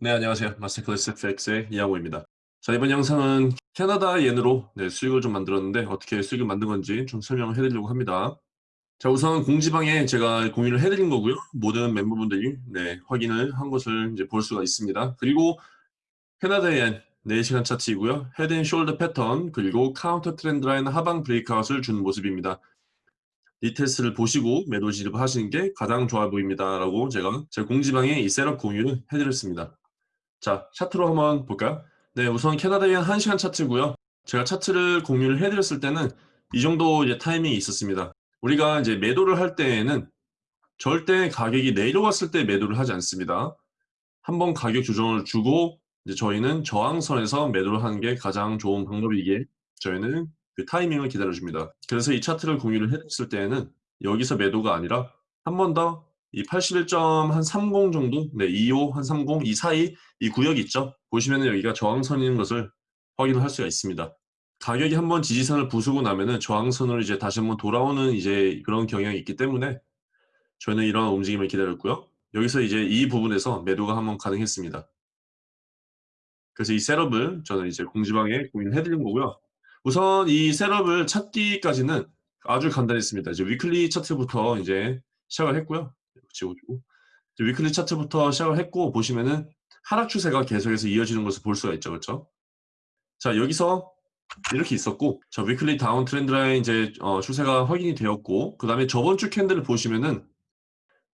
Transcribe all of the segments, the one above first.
네, 안녕하세요. Masterclass FX의 이하고입니다. 자, 이번 영상은 캐나다 옌으로 네, 수익을 좀 만들었는데 어떻게 수익을 만든 건지 좀 설명을 해드리려고 합니다. 자, 우선 공지방에 제가 공유를 해드린 거고요. 모든 멤버분들이 네, 확인을 한 것을 이제 볼 수가 있습니다. 그리고 캐나다 옌 4시간 차트이고요. head shoulder 패턴 그리고 counter trend line 하방 breakout을 준 모습입니다. retest를 보시고 매도 진입하시는 게 가장 좋아 보입니다. 라고 제가 제 공지방에 이 setup 공유를 해드렸습니다. 자, 차트로 한번 볼까요? 네, 우선 캐나다의 1시간 차트고요. 제가 차트를 공유를 해드렸을 때는 이 정도 이제 타이밍이 있었습니다. 우리가 이제 매도를 할 때에는 절대 가격이 내려왔을 때 매도를 하지 않습니다. 한번 가격 조정을 주고 이제 저희는 저항선에서 매도를 하는 게 가장 좋은 방법이기에 저희는 그 타이밍을 기다려줍니다. 그래서 이 차트를 공유를 해드렸을 때에는 여기서 매도가 아니라 한 번 더 이 81.30 정도, 네, 25, 한 30, 이 사이 이 구역이 있죠. 보시면은 여기가 저항선인 것을 확인을 할 수가 있습니다. 가격이 한번 지지선을 부수고 나면은 저항선으로 이제 다시 한번 돌아오는 이제 그런 경향이 있기 때문에 저희는 이런 움직임을 기다렸고요. 여기서 이제 이 부분에서 매도가 한번 가능했습니다. 그래서 이 셋업을 저는 이제 공지방에 공유를 해드린 거고요. 우선 이 셋업을 찾기까지는 아주 간단했습니다. 이제 weekly 차트부터 이제 시작을 했고요. 지워주고 weekly 차트부터 시작을 했고 보시면은 하락 추세가 계속해서 이어지는 것을 볼 수가 있죠. 그렇죠? 자, 여기서 이렇게 있었고 자, weekly down trend line 이제 어, 추세가 확인이 되었고 그다음에 저번 주 candle을 보시면은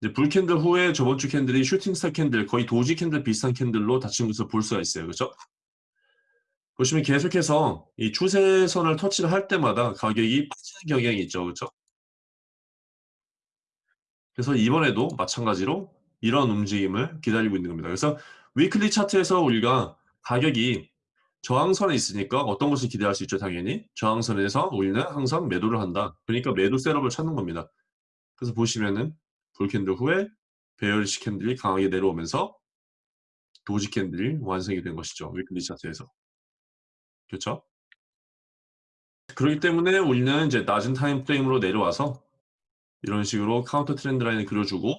이제 bull candle 후에 저번 주 candle이 shooting star candle 거의 doji candle 비슷한 candle로 닫힌 것을 볼 수가 있어요. 그렇죠? 보시면 계속해서 이 추세선을 터치를 할 때마다 가격이 빠지는 경향이 있죠. 그렇죠? 그래서 이번에도 마찬가지로 이런 움직임을 기다리고 있는 겁니다. 그래서 weekly 차트에서 우리가 가격이 저항선에 있으니까 어떤 것을 기대할 수 있죠, 당연히. 저항선에서 우리는 항상 매도를 한다. 그러니까 매도 setup을 찾는 겁니다. 그래서 보시면은 bull candle 후에 bearish candle이 강하게 내려오면서 doji candle이 완성이 된 것이죠. weekly 차트에서. 그렇죠? 그렇기 때문에 우리는 이제 낮은 time frame으로 내려와서 이런 식으로 counter trend line을 그려주고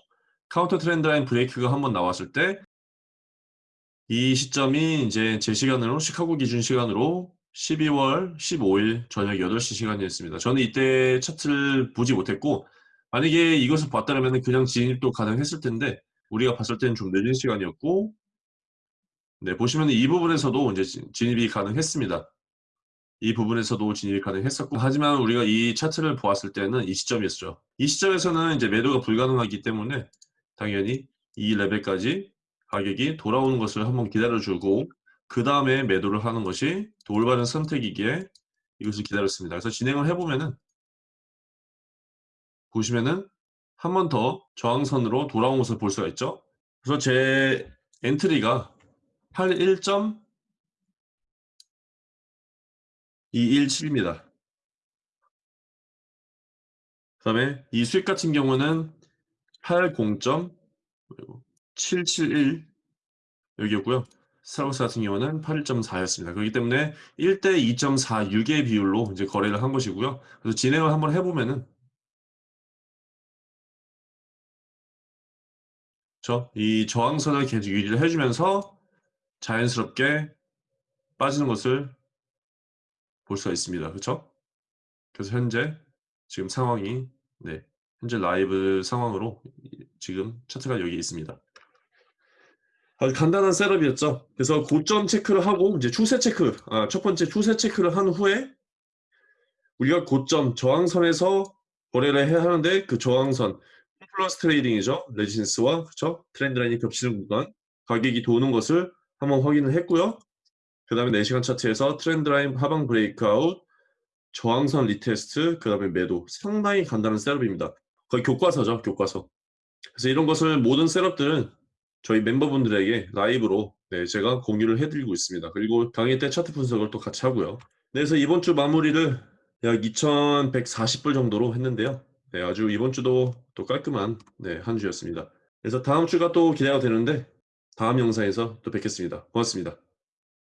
counter trend line break가 한번 나왔을 때 이 시점이 이제 제 시간으로 시카고 기준 시간으로 12월 15일 저녁 8시 시간이었습니다. 저는 이때 차트를 보지 못했고 만약에 이것을 봤다면 그냥 진입도 가능했을 텐데 우리가 봤을 때는 좀 늦은 시간이었고 네 보시면 이 부분에서도 이제 진입이 가능했습니다. 이 부분에서도 진입이 가능했었고 하지만 우리가 이 차트를 보았을 때는 이 시점이었죠. 이 시점에서는 이제 매도가 불가능하기 때문에 당연히 이 레벨까지 가격이 돌아오는 것을 한번 기다려주고 그 다음에 매도를 하는 것이 더 올바른 선택이기에 이것을 기다렸습니다. 그래서 진행을 해보면은 보시면은 한 번 더 저항선으로 돌아온 것을 볼 수가 있죠. 그래서 제 엔트리가 81. 217입니다. 그 다음에 이 수익 같은 경우는 80.771 여기였고요. 스타벅스 같은 경우는 81.4였습니다. 그렇기 때문에 1대 2.46의 비율로 이제 거래를 한 것이고요. 그래서 진행을 한번 해보면은 이 저항선을 계속 유지를 해주면서 자연스럽게 빠지는 것을 볼 수가 있습니다. 그렇죠? 그래서 현재 지금 상황이 네, 현재 라이브 상황으로 지금 차트가 여기 있습니다. 아주 간단한 셋업이었죠. 그래서 고점 체크를 하고 이제 추세 체크, 아, 첫 번째 추세 체크를 한 후에 우리가 고점 저항선에서 거래를 해야 하는데 그 저항선 플러스 트레이딩이죠. resistance와 그쵸? trend line이 겹치는 구간 가격이 도는 것을 한번 확인을 했고요. 그 다음에 4시간 차트에서 trend line 하방 breakout, 저항선 retest, 그 다음에 매도. 상당히 간단한 setup입니다. 거의 교과서죠, 교과서. 그래서 이런 것을 모든 setup들은 저희 멤버분들에게 라이브로 네, 제가 공유를 해드리고 있습니다. 그리고 강의 때 차트 분석을 또 같이 하고요. 네, 그래서 이번 주 마무리를 약 2,140불 정도로 했는데요. 네, 아주 이번 주도 또 깔끔한 네, 한 주였습니다. 그래서 다음 주가 또 기대가 되는데 다음 영상에서 또 뵙겠습니다. 고맙습니다.